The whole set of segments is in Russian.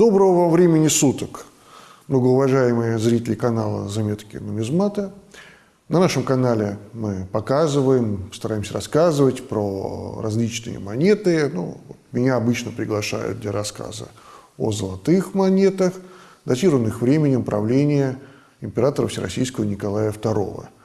Доброго времени суток, многоуважаемые зрители канала «Заметки нумизмата». На нашем канале мы показываем, стараемся рассказывать про различные монеты. Ну, меня обычно приглашают для рассказа о золотых монетах, датированных временем правления императора Всероссийского Николая II –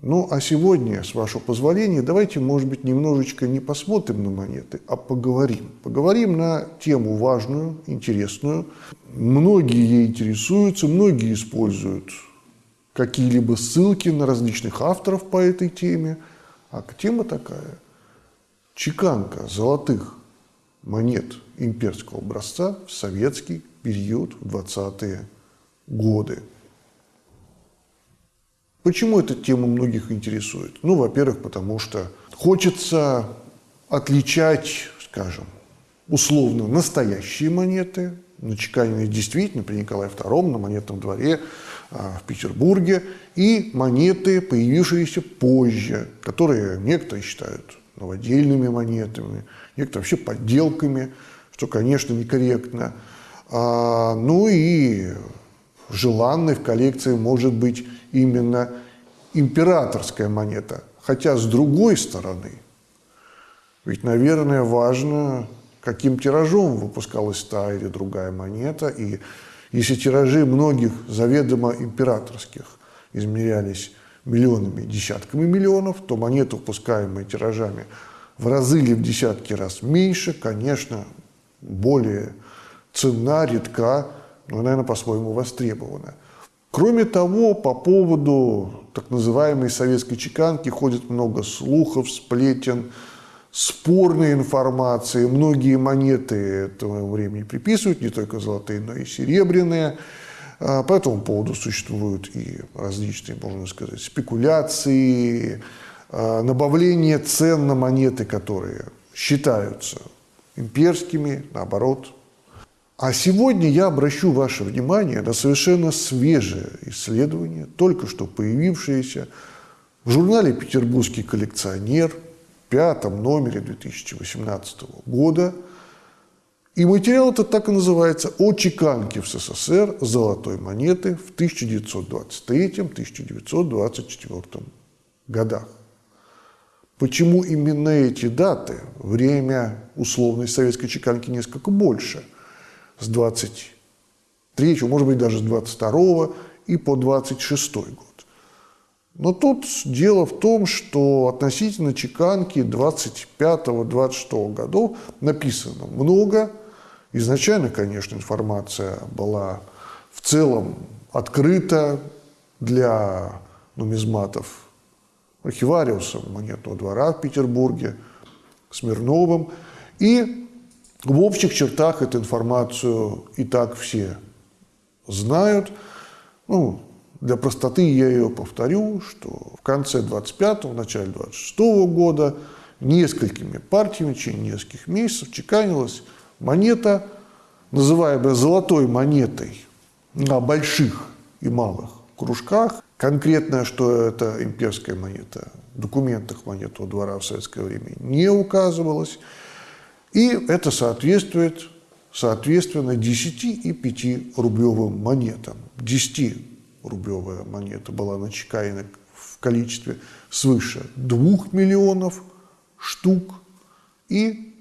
ну, а сегодня, с вашего позволения, давайте, может быть, немножечко не посмотрим на монеты, а поговорим. Поговорим на тему важную, интересную. Многие ей интересуются, многие используют какие-либо ссылки на различных авторов по этой теме. А тема такая – чеканка золотых монет имперского образца в советский период в 20-е годы. Почему эта тема многих интересует? Ну, во-первых, потому что хочется отличать, скажем, условно настоящие монеты, начеканенные действительно при Николае II на монетном дворе а, в Петербурге, и монеты, появившиеся позже, которые некоторые считают новодельными монетами, некоторые вообще подделками, что, конечно, некорректно. А, ну и желанной в коллекции может быть именно императорская монета. Хотя с другой стороны, ведь, наверное, важно, каким тиражом выпускалась та или другая монета. И если тиражи многих заведомо императорских измерялись миллионами, десятками миллионов, то монеты, выпускаемые тиражами в разы или в десятки раз меньше, конечно, более ценна, редка, но, наверное, по-своему востребована. Кроме того, по поводу так называемой советской чеканки ходит много слухов, сплетен, спорной информации. Многие монеты этого времени приписывают, не только золотые, но и серебряные. А, по этому поводу существуют и различные, можно сказать, спекуляции, а, набавление цен на монеты, которые считаются имперскими, наоборот, а сегодня я обращу ваше внимание на совершенно свежее исследование, только что появившееся в журнале «Петербургский коллекционер» в пятом номере 2018 года. И материал этот так и называется «О чеканке в СССР золотой монеты в 1923-1924 годах». Почему именно эти даты? Время условной советской чеканки несколько больше – с 23, может быть, даже с 22 и по 26 год. Но тут дело в том, что относительно чеканки 25-26 годов написано много. Изначально, конечно, информация была в целом открыта для нумизматов архивариуса монетного двора в Петербурге, Смирновым. И в общих чертах эту информацию и так все знают. Ну, для простоты я ее повторю, что в конце 25-го, в начале 26-го года несколькими партиями в нескольких месяцев чеканилась монета, называемая золотой монетой на больших и малых кружках. Конкретно, что это имперская монета, в документах монетного двора в советское время не указывалось. И это соответствует, соответственно, 10 и 5 рублевым монетам. 10-рублевая монета была начекаена в количестве свыше 2 миллионов штук и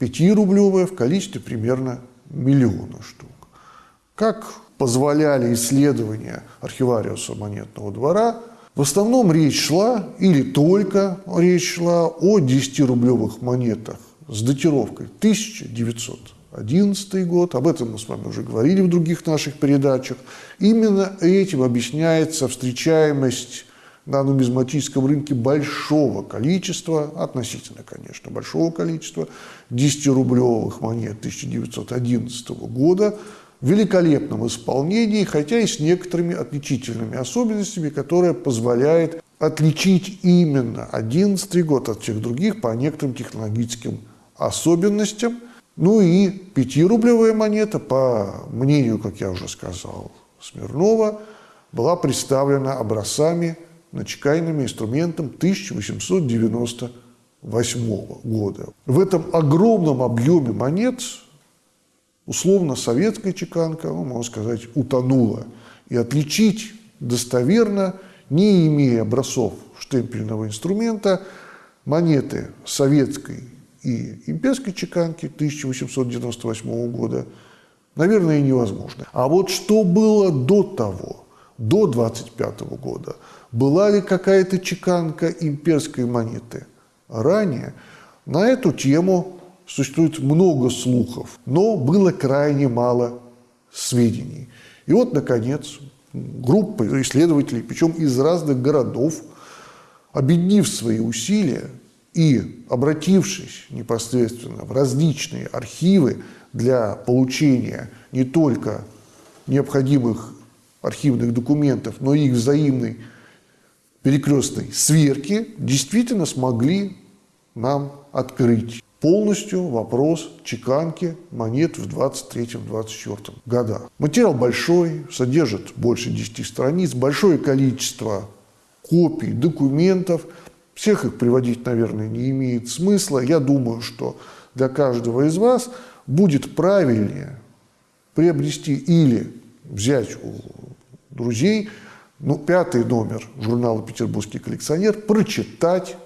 5-рублевая в количестве примерно миллиона штук. Как позволяли исследования архивариуса монетного двора, в основном речь шла, или только речь шла о 10-рублевых монетах с датировкой 1911 год, об этом мы с вами уже говорили в других наших передачах. Именно этим объясняется встречаемость на нумизматическом рынке большого количества, относительно, конечно, большого количества 10-рублевых монет 1911 года в великолепном исполнении, хотя и с некоторыми отличительными особенностями, которые позволяют отличить именно 11 год от всех других по некоторым технологическим особенностям. Ну и пятирублевая монета, по мнению, как я уже сказал, Смирнова, была представлена образцами начекаянными инструментом 1898 года. В этом огромном объеме монет условно советская чеканка, ну, можно сказать, утонула. И отличить достоверно, не имея образцов штемпельного инструмента, монеты советской и имперской чеканки 1898 года, наверное, невозможно. А вот что было до того, до 25 года, была ли какая-то чеканка имперской монеты ранее, на эту тему существует много слухов, но было крайне мало сведений. И вот, наконец, группа исследователей, причем из разных городов, объединив свои усилия и обратившись непосредственно в различные архивы для получения не только необходимых архивных документов, но и их взаимной перекрестной сверки, действительно смогли нам открыть полностью вопрос чеканки монет в 23-24 годах. Материал большой, содержит больше 10 страниц, большое количество копий, документов. Всех их приводить, наверное, не имеет смысла. Я думаю, что для каждого из вас будет правильнее приобрести или взять у друзей ну, пятый номер журнала «Петербургский коллекционер», прочитать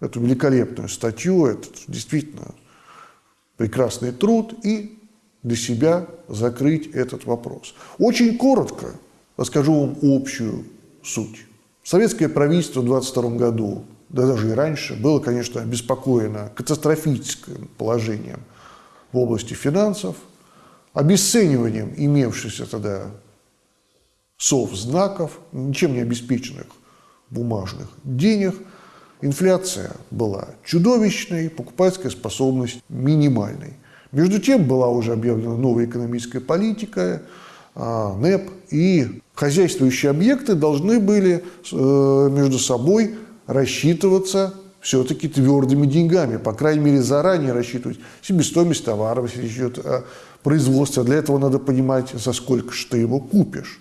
эту великолепную статью, этот действительно прекрасный труд и для себя закрыть этот вопрос. Очень коротко расскажу вам общую суть. Советское правительство в 22 году, да даже и раньше, было, конечно, обеспокоено катастрофическим положением в области финансов, обесцениванием имевшихся тогда сов знаков, ничем не обеспеченных бумажных денег – Инфляция была чудовищной, покупательская способность минимальной. Между тем была уже объявлена новая экономическая политика, а, НЭП, и хозяйствующие объекты должны были э, между собой рассчитываться все-таки твердыми деньгами, по крайней мере, заранее рассчитывать себестоимость товаров, если идет о производстве. Для этого надо понимать, за сколько же ты его купишь.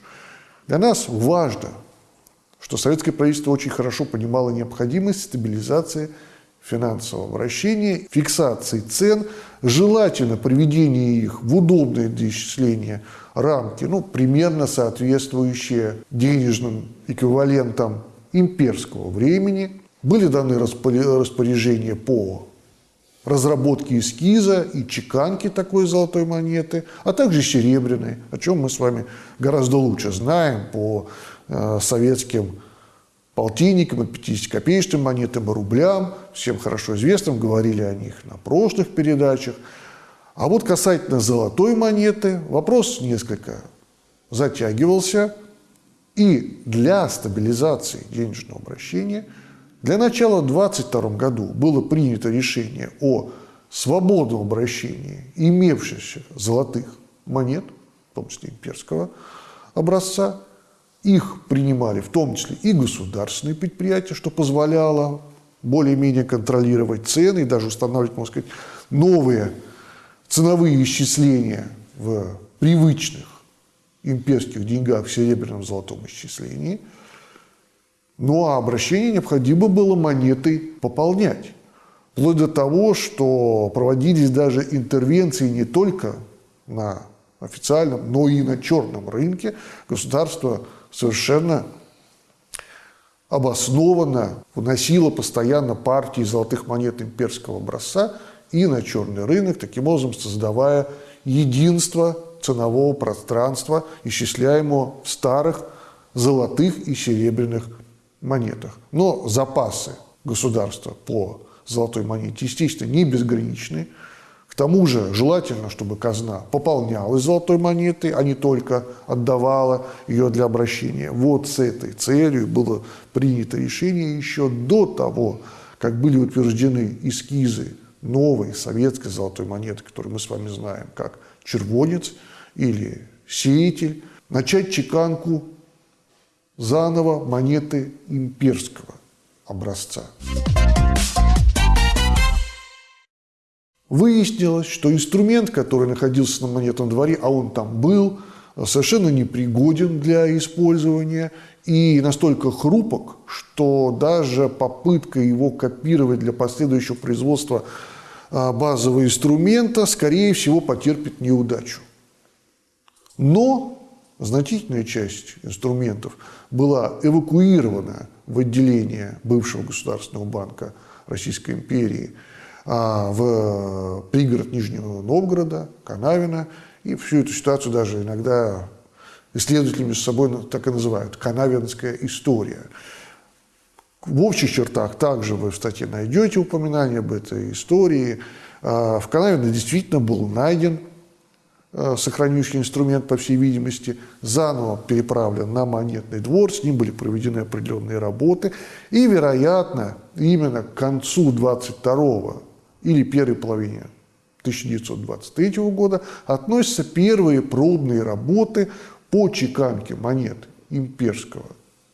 Для нас важно что советское правительство очень хорошо понимало необходимость стабилизации финансового вращения, фиксации цен, желательно приведение их в удобные для исчисления рамки, ну, примерно соответствующие денежным эквивалентам имперского времени. Были даны распоряжения по разработке эскиза и чеканки такой золотой монеты, а также серебряной, о чем мы с вами гораздо лучше знаем по Э, советским полтинникам, и 50-копеечным монетам, и рублям, всем хорошо известным, говорили о них на прошлых передачах. А вот касательно золотой монеты, вопрос несколько затягивался, и для стабилизации денежного обращения для начала в 2022 году было принято решение о свободном обращении имевшихся золотых монет, в том числе имперского образца, их принимали в том числе и государственные предприятия, что позволяло более-менее контролировать цены и даже устанавливать, можно сказать, новые ценовые исчисления в привычных имперских деньгах в серебряном золотом исчислении. Ну а обращение необходимо было монетой пополнять. Вплоть до того, что проводились даже интервенции не только на официальном, но и на черном рынке. Государство совершенно обоснованно вносила постоянно партии золотых монет имперского образца и на черный рынок, таким образом создавая единство ценового пространства, исчисляемого в старых золотых и серебряных монетах. Но запасы государства по золотой монете, естественно, не безграничны. К тому же желательно, чтобы казна пополнялась золотой монетой, а не только отдавала ее для обращения. Вот с этой целью было принято решение еще до того, как были утверждены эскизы новой советской золотой монеты, которую мы с вами знаем как червонец или сеятель, начать чеканку заново монеты имперского образца. Выяснилось, что инструмент, который находился на монетном дворе, а он там был, совершенно непригоден для использования и настолько хрупок, что даже попытка его копировать для последующего производства а, базового инструмента, скорее всего, потерпит неудачу. Но значительная часть инструментов была эвакуирована в отделение бывшего Государственного банка Российской империи в пригород Нижнего Новгорода, Канавина, и всю эту ситуацию даже иногда исследователи между собой так и называют «канавинская история». В общих чертах также вы в статье найдете упоминание об этой истории. А, в Канавино действительно был найден а, сохранивший инструмент, по всей видимости, заново переправлен на монетный двор, с ним были проведены определенные работы, и, вероятно, именно к концу 22 или первой половине 1923 года относятся первые пробные работы по чеканке монет имперского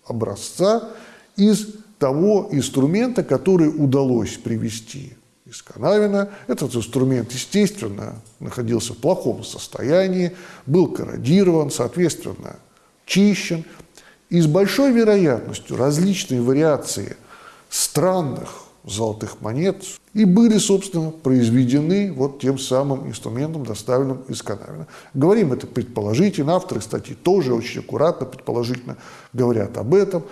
образца из того инструмента, который удалось привести из Канавина. Этот инструмент, естественно, находился в плохом состоянии, был корродирован, соответственно, чищен. И с большой вероятностью различные вариации странных золотых монет и были, собственно, произведены вот тем самым инструментом, доставленным из Канавина. Говорим это предположительно, авторы статьи тоже очень аккуратно, предположительно говорят об этом.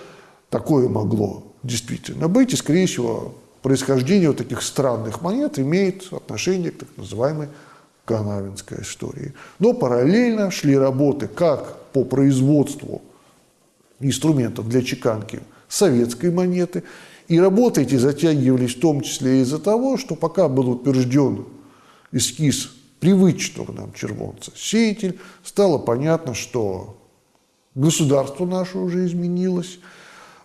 Такое могло действительно быть, и, скорее всего, происхождение вот таких странных монет имеет отношение к так называемой канавинской истории. Но параллельно шли работы как по производству инструментов для чеканки советской монеты, и работы эти затягивались в том числе из-за того, что пока был утвержден эскиз привычного нам червонца сеятель, стало понятно, что государство наше уже изменилось.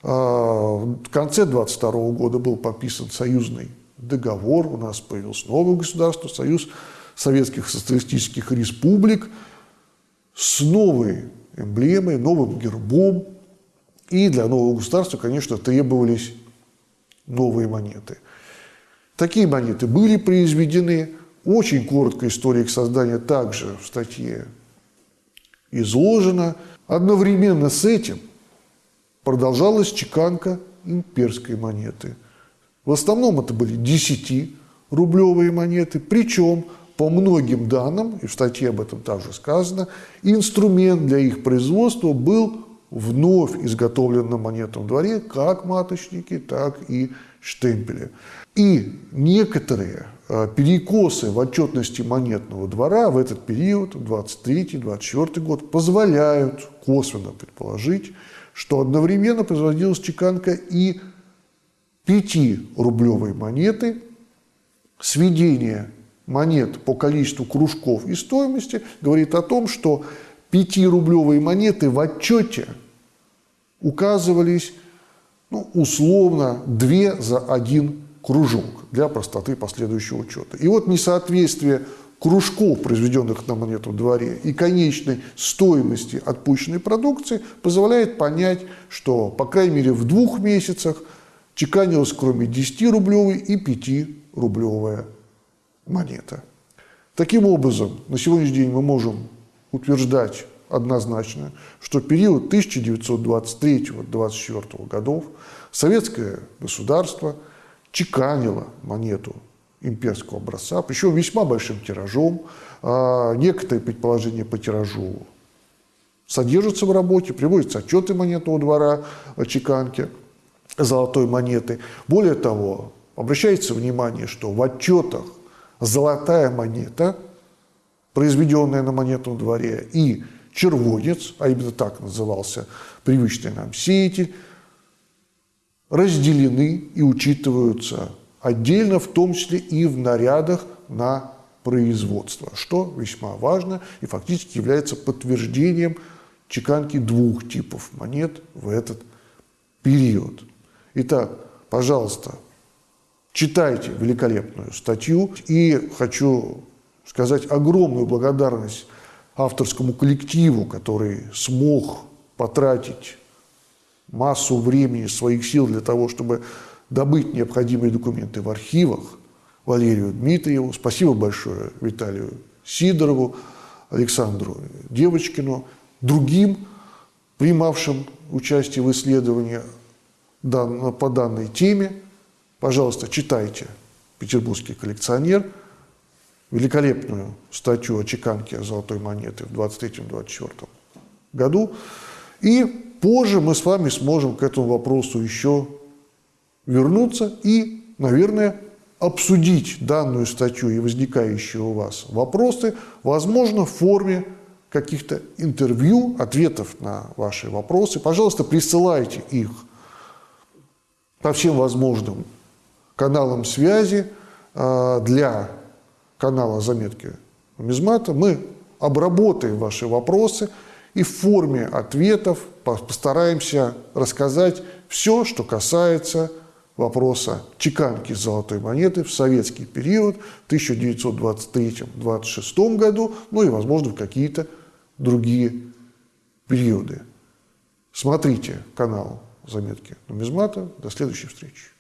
А, в конце 22 года был подписан союзный договор, у нас появилось новое государство, Союз Советских Социалистических Республик с новой эмблемой, новым гербом. И для нового государства, конечно, требовались новые монеты. Такие монеты были произведены. Очень короткая история их создания также в статье изложена. Одновременно с этим продолжалась чеканка имперской монеты. В основном это были 10-рублевые монеты, причем по многим данным, и в статье об этом также сказано, инструмент для их производства был вновь изготовлен на монетном дворе как маточники, так и штемпели. И некоторые э, перекосы в отчетности монетного двора в этот период, 23-24 год, позволяют косвенно предположить, что одновременно производилась чеканка и 5-рублевой монеты, сведение монет по количеству кружков и стоимости говорит о том, что 5-рублевые монеты в отчете указывались ну, условно две за один кружок для простоты последующего учета. И вот несоответствие кружков, произведенных на монетном дворе, и конечной стоимости отпущенной продукции позволяет понять, что, по крайней мере, в двух месяцах чеканилась кроме 10-рублевой и 5-рублевая монета. Таким образом, на сегодняшний день мы можем утверждать однозначно, что период 1923-1924 годов советское государство чеканило монету имперского образца, причем весьма большим тиражом. А, некоторые предположения по тиражу содержатся в работе, приводятся отчеты монетного двора о чеканке золотой монеты. Более того, обращается внимание, что в отчетах золотая монета, произведенная на монетном дворе, и червонец, а именно так назывался привычный нам сеятель, разделены и учитываются отдельно, в том числе и в нарядах на производство, что весьма важно и фактически является подтверждением чеканки двух типов монет в этот период. Итак, пожалуйста, читайте великолепную статью и хочу сказать огромную благодарность авторскому коллективу, который смог потратить массу времени, своих сил для того, чтобы добыть необходимые документы в архивах, Валерию Дмитриеву. Спасибо большое Виталию Сидорову, Александру Девочкину, другим, принимавшим участие в исследовании по данной теме. Пожалуйста, читайте петербургский коллекционер, великолепную статью о чеканке золотой монеты в 23-24 году. И позже мы с вами сможем к этому вопросу еще вернуться и, наверное, обсудить данную статью и возникающие у вас вопросы, возможно, в форме каких-то интервью, ответов на ваши вопросы. Пожалуйста, присылайте их по всем возможным каналам связи а, для канала «Заметки нумизмата» мы обработаем ваши вопросы и в форме ответов постараемся рассказать все, что касается вопроса чеканки золотой монеты в советский период в 1923-1926 году, ну и, возможно, в какие-то другие периоды. Смотрите канал «Заметки нумизмата». До следующей встречи.